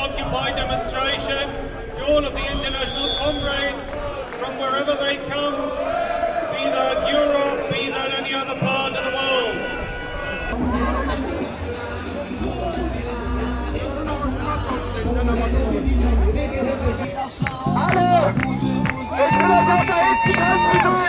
Occupy demonstration, to all of the international comrades from wherever they come, be that Europe, be that any other part of the world. Alle! Der Schillerwasser ist die Tanzfigur!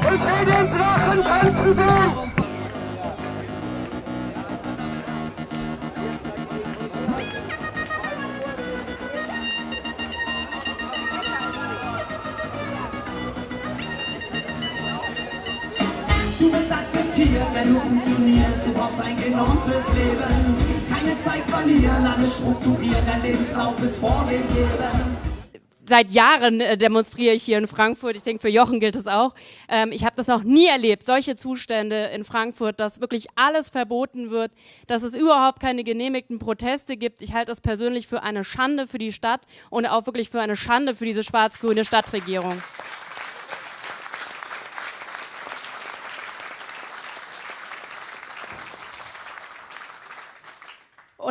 Ich will den Drachen tanzen sehen! Du akzeptiert, wenn du funktionierst. Du brauchst ein genormtes Leben. Keine Zeit verlieren, alles strukturieren. Dein Lebenslauf ist vorgegeben. seit Jahren äh, demonstriere ich hier in Frankfurt. Ich denke, für Jochen gilt es auch. Ähm, ich habe das noch nie erlebt, solche Zustände in Frankfurt, dass wirklich alles verboten wird, dass es überhaupt keine genehmigten Proteste gibt. Ich halte das persönlich für eine Schande für die Stadt und auch wirklich für eine Schande für diese schwarz-grüne Stadtregierung.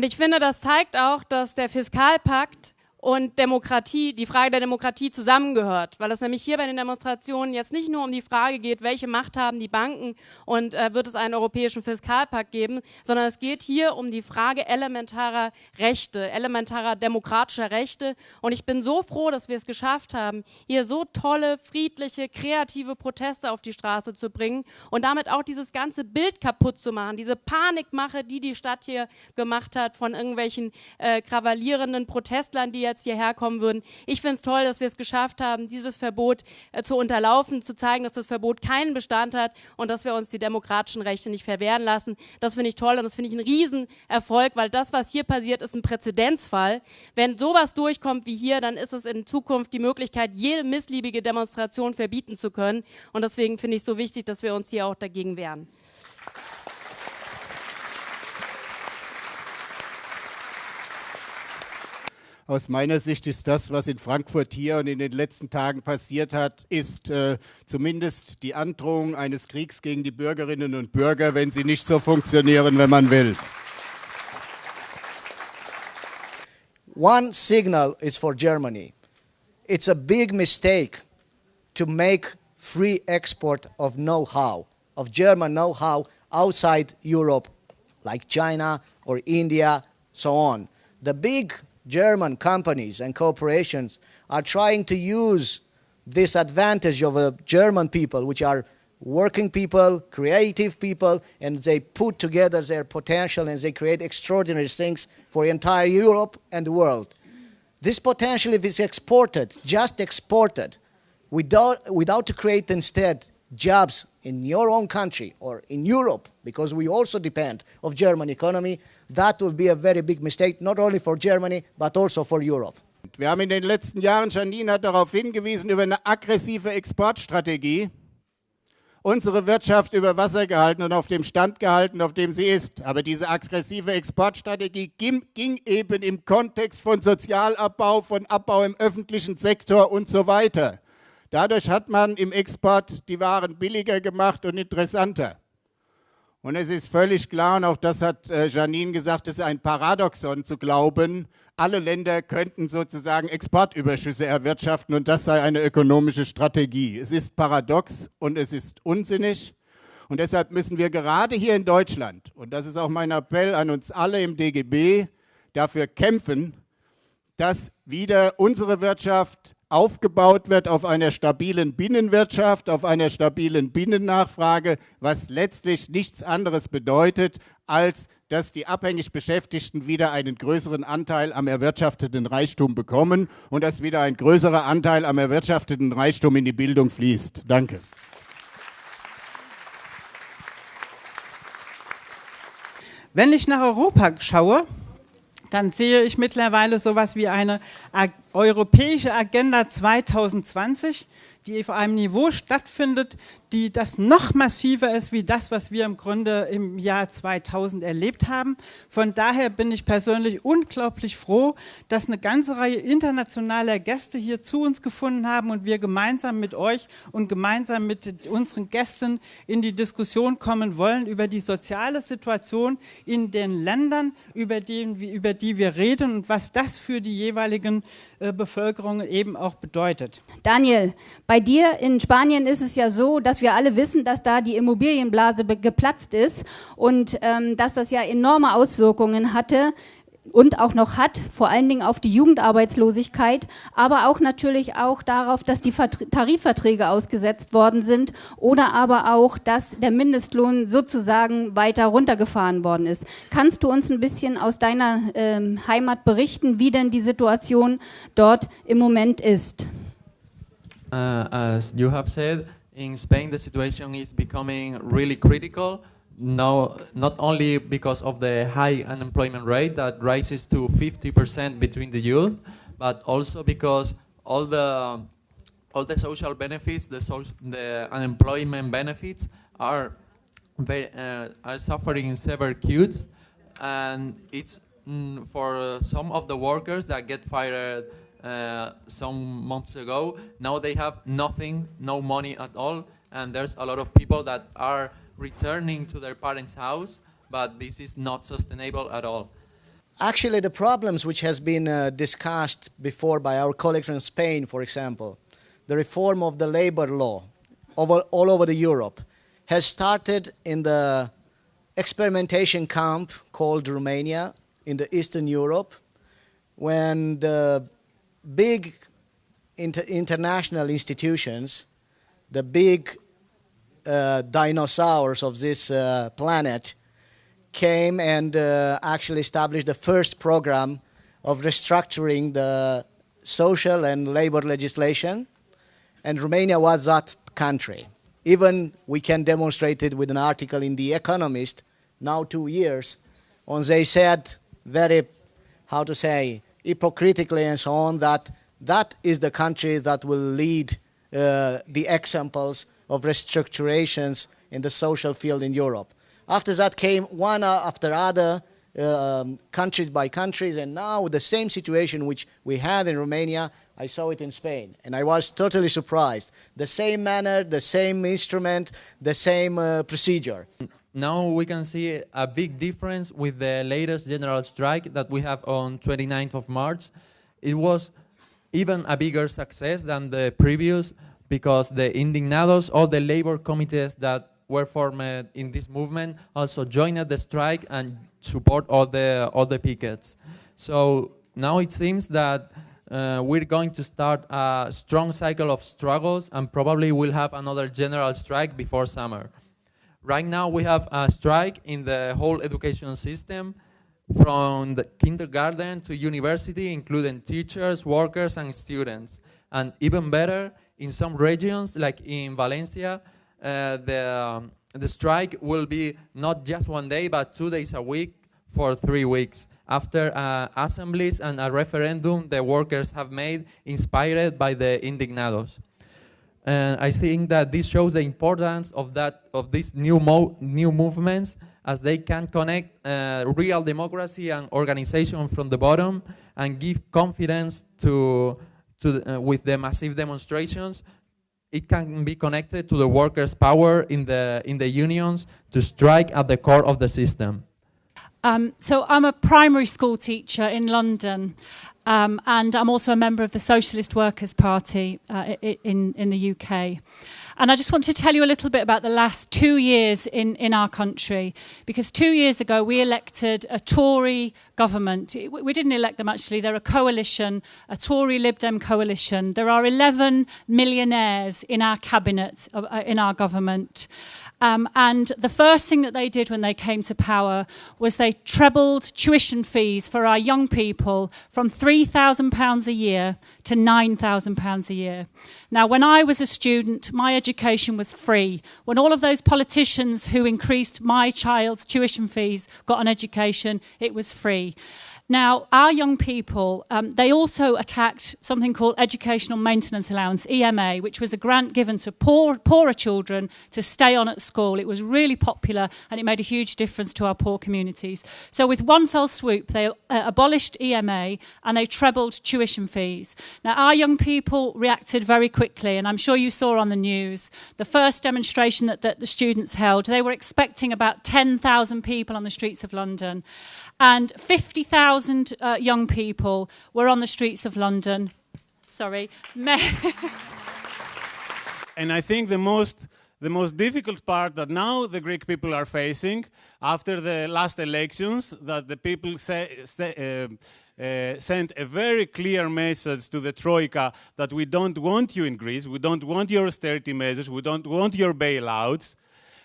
Und ich finde, das zeigt auch, dass der Fiskalpakt und Demokratie, die Frage der Demokratie zusammengehört, weil es nämlich hier bei den Demonstrationen jetzt nicht nur um die Frage geht, welche Macht haben die Banken und äh, wird es einen europäischen Fiskalpakt geben, sondern es geht hier um die Frage elementarer Rechte, elementarer demokratischer Rechte. Und ich bin so froh, dass wir es geschafft haben, hier so tolle, friedliche, kreative Proteste auf die Straße zu bringen und damit auch dieses ganze Bild kaputt zu machen, diese Panikmache, die die Stadt hier gemacht hat von irgendwelchen äh, krawallierenden Protestlern, die jetzt hierher kommen würden. Ich finde es toll, dass wir es geschafft haben, dieses Verbot äh, zu unterlaufen, zu zeigen, dass das Verbot keinen Bestand hat und dass wir uns die demokratischen Rechte nicht verwehren lassen. Das finde ich toll und das finde ich einen Riesenerfolg, weil das, was hier passiert, ist ein Präzedenzfall. Wenn sowas durchkommt wie hier, dann ist es in Zukunft die Möglichkeit, jede missliebige Demonstration verbieten zu können. Und deswegen finde ich es so wichtig, dass wir uns hier auch dagegen wehren. Aus meiner Sicht ist das, was in Frankfurt hier und in den letzten Tagen passiert hat, ist äh, zumindest die Androhung eines Kriegs gegen die Bürgerinnen und Bürger, wenn sie nicht so funktionieren, wenn man will. One signal is for Germany. It's a big mistake to make free export of know-how, of German know-how outside Europe, like China or India, so on. The big German companies and corporations are trying to use this advantage of a German people, which are working people, creative people, and they put together their potential and they create extraordinary things for entire Europe and the world. This potential, if it's exported, just exported, without, without to create instead jobs in your own country or in Europe, because we also depend of German economy, that will be a very big mistake, not only for Germany, but also for Europe. Wir haben in den letzten Jahren, Janine hat darauf hingewiesen, über eine aggressive Exportstrategie unsere Wirtschaft über Wasser gehalten und auf dem Stand gehalten, auf dem sie ist. Aber diese aggressive Exportstrategie ging, ging eben im Kontext von Sozialabbau, von Abbau im öffentlichen Sektor und so weiter. Dadurch hat man im Export die Waren billiger gemacht und interessanter. Und es ist völlig klar, und auch das hat äh, Janine gesagt, es ist ein Paradoxon zu glauben, alle Länder könnten sozusagen Exportüberschüsse erwirtschaften und das sei eine ökonomische Strategie. Es ist paradox und es ist unsinnig. Und deshalb müssen wir gerade hier in Deutschland, und das ist auch mein Appell an uns alle im DGB, dafür kämpfen, dass wieder unsere Wirtschaft aufgebaut wird auf einer stabilen Binnenwirtschaft, auf einer stabilen Binnennachfrage, was letztlich nichts anderes bedeutet, als dass die abhängig Beschäftigten wieder einen größeren Anteil am erwirtschafteten Reichtum bekommen und dass wieder ein größerer Anteil am erwirtschafteten Reichtum in die Bildung fließt. Danke. Wenn ich nach Europa schaue, dann sehe ich mittlerweile sowas wie eine europäische Agenda 2020, die auf einem Niveau stattfindet, die das noch massiver ist wie das, was wir im Grunde im Jahr 2000 erlebt haben. Von daher bin ich persönlich unglaublich froh, dass eine ganze Reihe internationaler Gäste hier zu uns gefunden haben und wir gemeinsam mit euch und gemeinsam mit unseren Gästen in die Diskussion kommen wollen über die soziale Situation in den Ländern, über die, über die wir reden und was das für die jeweiligen äh, Bevölkerungen eben auch bedeutet. Daniel, bei dir in Spanien ist es ja so, dass wir alle wissen, dass da die Immobilienblase geplatzt ist und ähm, dass das ja enorme Auswirkungen hatte und auch noch hat, vor allen Dingen auf die Jugendarbeitslosigkeit, aber auch natürlich auch darauf, dass die Tarifverträge ausgesetzt worden sind oder aber auch, dass der Mindestlohn sozusagen weiter runtergefahren worden ist. Kannst du uns ein bisschen aus deiner ähm, Heimat berichten, wie denn die Situation dort im Moment ist? Uh, as you have said, in Spain the situation is becoming really critical. Now, not only because of the high unemployment rate that rises to 50% between the youth, but also because all the all the social benefits, the, social, the unemployment benefits are very, uh, are suffering severe cuts, and it's mm, for some of the workers that get fired uh, some months ago. Now they have nothing, no money at all, and there's a lot of people that are returning to their parents' house, but this is not sustainable at all. Actually, the problems which has been uh, discussed before by our colleagues from Spain, for example, the reform of the labor law over, all over the Europe, has started in the experimentation camp called Romania in the Eastern Europe, when the big inter international institutions, the big uh, dinosaurs of this uh, planet, came and uh, actually established the first program of restructuring the social and labor legislation. And Romania was that country. Even we can demonstrate it with an article in The Economist, now two years, when they said very, how to say, hypocritically and so on, that that is the country that will lead uh, the examples of restructurations in the social field in Europe. After that came one after other, um, countries by countries, and now the same situation which we had in Romania, I saw it in Spain, and I was totally surprised. The same manner, the same instrument, the same uh, procedure. Now we can see a big difference with the latest general strike that we have on 29th of March. It was even a bigger success than the previous because the indignados, all the labor committees that were formed in this movement also joined the strike and support all the, all the pickets. So now it seems that uh, we're going to start a strong cycle of struggles and probably we'll have another general strike before summer. Right now we have a strike in the whole education system from the kindergarten to university, including teachers, workers, and students. And even better, in some regions, like in Valencia, uh, the, um, the strike will be not just one day, but two days a week for three weeks after uh, assemblies and a referendum the workers have made inspired by the indignados. And I think that this shows the importance of that of these new mo new movements as they can connect uh, real democracy and organization from the bottom and give confidence to to the, uh, with the massive demonstrations. It can be connected to the workers' power in the in the unions to strike at the core of the system. Um, so I'm a primary school teacher in London, um, and I'm also a member of the Socialist Workers' Party uh, in, in the UK. And I just want to tell you a little bit about the last two years in, in our country, because two years ago we elected a Tory government. We didn't elect them actually, they're a coalition, a Tory Lib Dem coalition. There are 11 millionaires in our cabinet, uh, in our government. Um, and the first thing that they did when they came to power was they trebled tuition fees for our young people from £3,000 a year to £9,000 a year. Now, when I was a student, my education was free. When all of those politicians who increased my child's tuition fees got an education, it was free. Now, our young people, um, they also attacked something called Educational Maintenance Allowance, EMA, which was a grant given to poor, poorer children to stay on at school. It was really popular and it made a huge difference to our poor communities. So, with one fell swoop, they uh, abolished EMA and they trebled tuition fees. Now, our young people reacted very quickly, and I'm sure you saw on the news the first demonstration that, that the students held. They were expecting about 10,000 people on the streets of London and 50,000 uh, young people were on the streets of London. Sorry. and I think the most the most difficult part that now the Greek people are facing after the last elections, that the people say, say, uh, uh, sent a very clear message to the Troika that we don't want you in Greece, we don't want your austerity measures, we don't want your bailouts,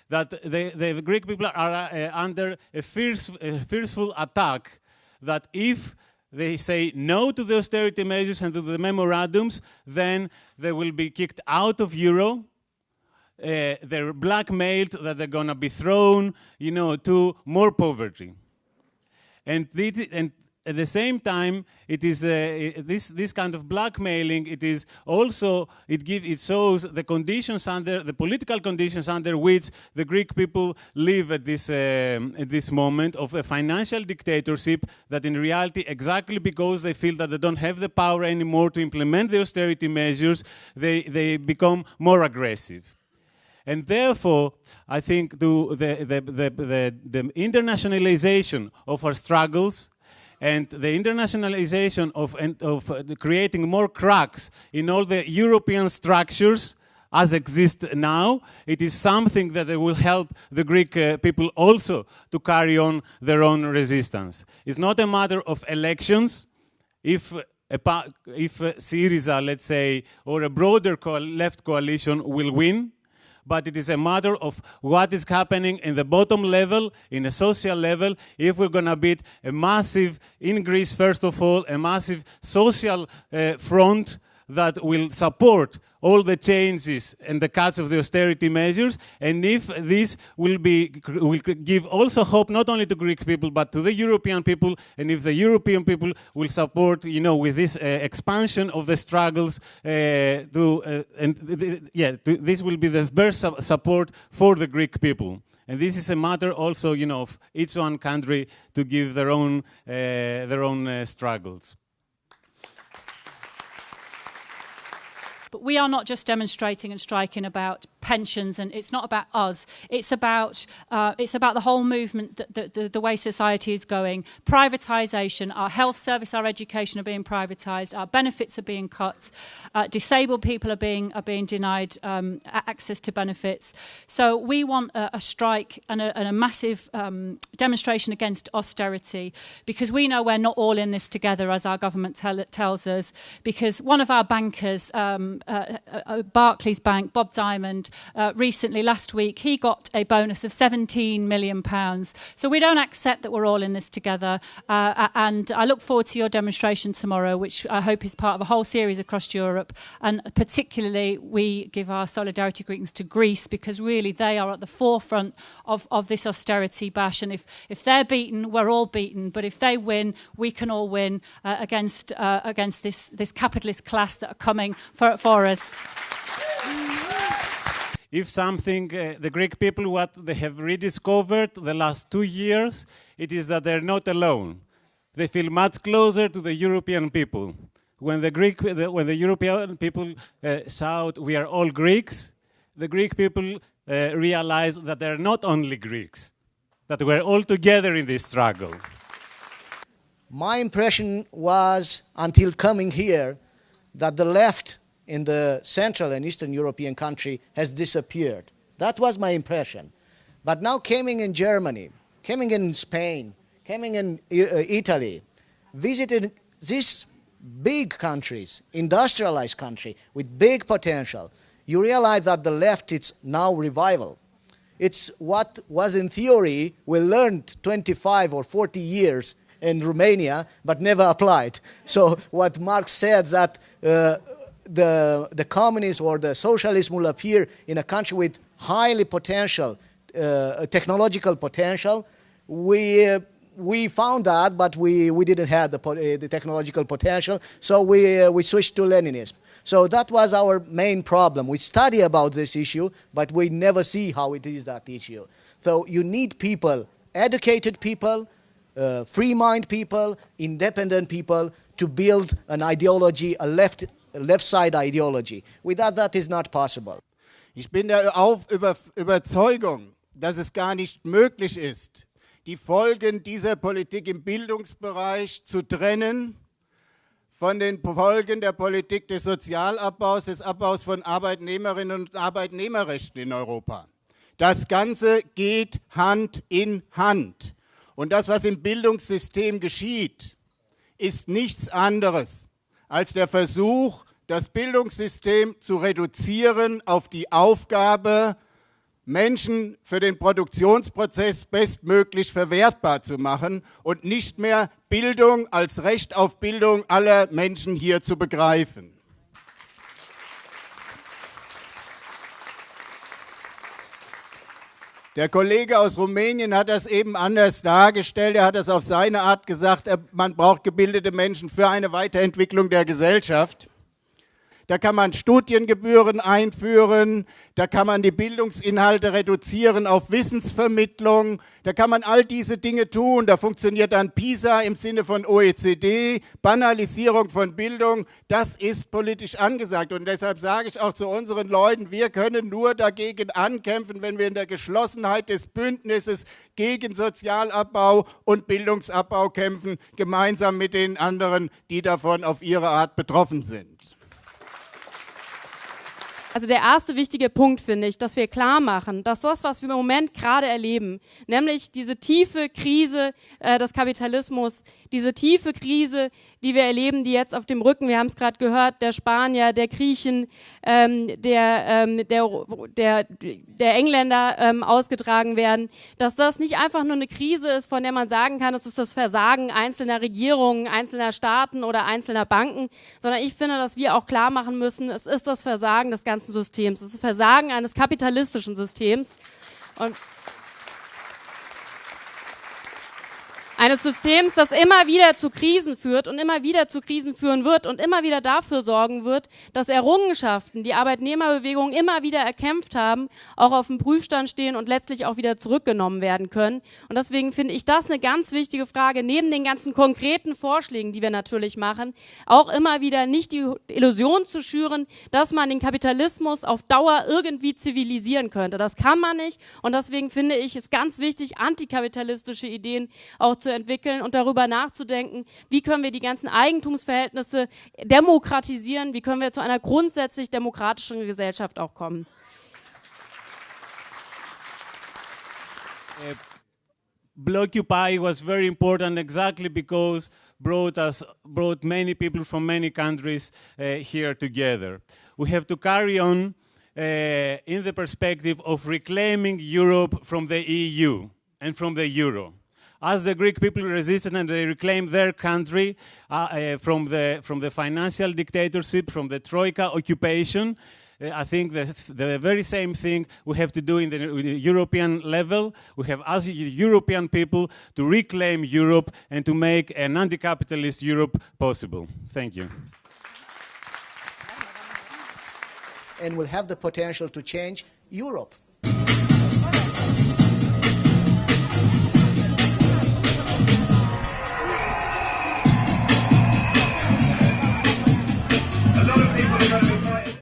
that the, the Greek people are uh, under a, fierce, a fearful attack that if they say no to the austerity measures and to the memorandums, then they will be kicked out of euro. Uh, they're blackmailed that they're going to be thrown, you know, to more poverty. And, this, and at the same time, it is uh, this this kind of blackmailing. It is also it give it shows the conditions under the political conditions under which the Greek people live at this uh, at this moment of a financial dictatorship. That in reality, exactly because they feel that they don't have the power anymore to implement the austerity measures, they they become more aggressive. And therefore, I think the, the, the, the, the internationalization of our struggles and the internationalization of, of uh, creating more cracks in all the European structures as exist now, it is something that will help the Greek uh, people also to carry on their own resistance. It's not a matter of elections. If if Syriza, let's say, or a broader co left coalition will win, but it is a matter of what is happening in the bottom level, in a social level, if we're going to beat a massive, increase, first of all, a massive social uh, front that will support all the changes and the cuts of the austerity measures, and if this will be will give also hope not only to Greek people but to the European people, and if the European people will support, you know, with this uh, expansion of the struggles, uh, to uh, and th yeah, to, this will be the best su support for the Greek people. And this is a matter also, you know, of each one country to give their own uh, their own uh, struggles. But we are not just demonstrating and striking about pensions and it's not about us. It's about uh, it's about the whole movement the, the, the way society is going. Privatization our health service our education are being privatized our benefits are being cut uh, disabled people are being are being denied um, access to benefits. So we want a, a strike and a, and a massive um, demonstration against austerity because we know we're not all in this together as our government tell, tells us because one of our bankers um, uh, uh, Barclays Bank Bob Diamond uh, recently, last week, he got a bonus of 17 million pounds. So we don't accept that we're all in this together. Uh, and I look forward to your demonstration tomorrow, which I hope is part of a whole series across Europe. And particularly, we give our solidarity greetings to Greece because really they are at the forefront of, of this austerity bash. And if, if they're beaten, we're all beaten. But if they win, we can all win uh, against, uh, against this, this capitalist class that are coming for, for us if something, uh, the Greek people, what they have rediscovered the last two years, it is that they're not alone. They feel much closer to the European people. When the, Greek, the, when the European people uh, shout, we are all Greeks, the Greek people uh, realize that they're not only Greeks, that we're all together in this struggle. My impression was, until coming here, that the left in the Central and Eastern European country has disappeared. That was my impression. But now coming in Germany, coming in Spain, coming in uh, Italy, visiting these big countries, industrialized country with big potential, you realize that the left is now revival. It's what was in theory we learned 25 or 40 years in Romania, but never applied. So what Marx said that uh, the, the communist or the socialist will appear in a country with highly potential, uh, technological potential, we, uh, we found that, but we, we didn't have the, uh, the technological potential, so we, uh, we switched to Leninism. So that was our main problem. We study about this issue, but we never see how it is that issue. So you need people, educated people, uh, free mind people, independent people to build an ideology, a left, a left side ideology. Without that is not possible. Ich bin der Auf über Überzeugung, dass es gar nicht möglich ist, die Folgen dieser Politik im Bildungsbereich zu trennen von den Folgen der Politik des Sozialabbaus, des Abbaus von Arbeitnehmerinnen und Arbeitnehmerrechten in Europa. Das Ganze geht Hand in Hand. Und das, was im Bildungssystem geschieht, ist nichts anderes als der Versuch, das Bildungssystem zu reduzieren auf die Aufgabe, Menschen für den Produktionsprozess bestmöglich verwertbar zu machen und nicht mehr Bildung als Recht auf Bildung aller Menschen hier zu begreifen. Der Kollege aus Rumänien hat das eben anders dargestellt. Er hat es auf seine Art gesagt, man braucht gebildete Menschen für eine Weiterentwicklung der Gesellschaft. Da kann man Studiengebühren einführen, da kann man die Bildungsinhalte reduzieren auf Wissensvermittlung, da kann man all diese Dinge tun. Da funktioniert dann PISA im Sinne von OECD, Banalisierung von Bildung. Das ist politisch angesagt. Und deshalb sage ich auch zu unseren Leuten, wir können nur dagegen ankämpfen, wenn wir in der Geschlossenheit des Bündnisses gegen Sozialabbau und Bildungsabbau kämpfen, gemeinsam mit den anderen, die davon auf ihre Art betroffen sind. Also der erste wichtige Punkt finde ich, dass wir klar machen, dass das, was wir im Moment gerade erleben, nämlich diese tiefe Krise äh, des Kapitalismus, diese tiefe Krise, die wir erleben, die jetzt auf dem Rücken, wir haben es gerade gehört, der Spanier, der Griechen, ähm, der, ähm, der, der, der Engländer ähm, ausgetragen werden, dass das nicht einfach nur eine Krise ist, von der man sagen kann, es ist das Versagen einzelner Regierungen, einzelner Staaten oder einzelner Banken, sondern ich finde, dass wir auch klar machen müssen, es ist das Versagen des ganzen Systems, es ist das Versagen eines kapitalistischen Systems. Und Eines Systems, das immer wieder zu Krisen führt und immer wieder zu Krisen führen wird und immer wieder dafür sorgen wird, dass Errungenschaften, die Arbeitnehmerbewegung immer wieder erkämpft haben, auch auf dem Prüfstand stehen und letztlich auch wieder zurückgenommen werden können. Und deswegen finde ich das eine ganz wichtige Frage, neben den ganzen konkreten Vorschlägen, die wir natürlich machen, auch immer wieder nicht die Illusion zu schüren, dass man den Kapitalismus auf Dauer irgendwie zivilisieren könnte. Das kann man nicht. Und deswegen finde ich es ganz wichtig, antikapitalistische Ideen auch zu entwickeln und darüber nachzudenken, wie können wir die ganzen Eigentumsverhältnisse demokratisieren, wie können wir zu einer grundsätzlich demokratischen Gesellschaft auch kommen. Uh, Blockupy was very important exactly because brought us brought many people from many countries uh, here together. We have to carry on uh, in the perspective of reclaiming Europe from the EU and from the euro as the Greek people resisted and they reclaimed their country uh, uh, from, the, from the financial dictatorship, from the Troika occupation, uh, I think the very same thing we have to do in the European level. We have, as European people, to reclaim Europe and to make an anti-capitalist Europe possible. Thank you. And we'll have the potential to change Europe.